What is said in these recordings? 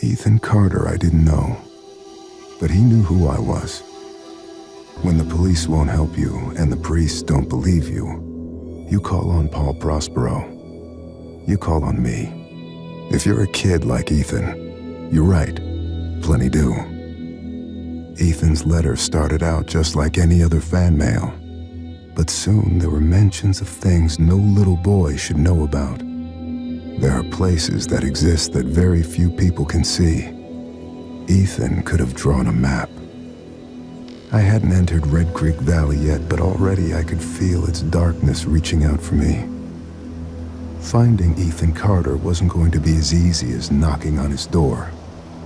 Ethan Carter I didn't know, but he knew who I was. When the police won't help you and the priests don't believe you, you call on Paul Prospero. You call on me. If you're a kid like Ethan, you're write. Plenty do. Ethan's letter started out just like any other fan mail, but soon there were mentions of things no little boy should know about. There are places that exist that very few people can see. Ethan could have drawn a map. I hadn't entered Red Creek Valley yet, but already I could feel its darkness reaching out for me. Finding Ethan Carter wasn't going to be as easy as knocking on his door.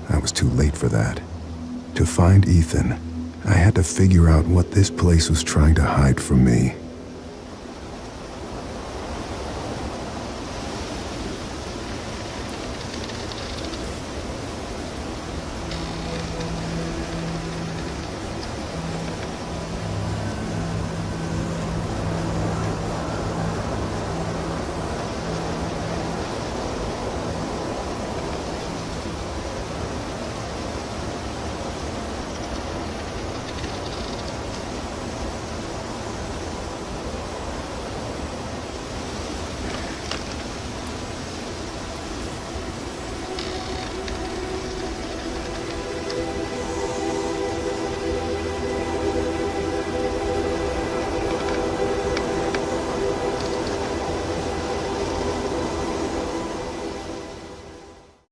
I was too late for that. To find Ethan, I had to figure out what this place was trying to hide from me.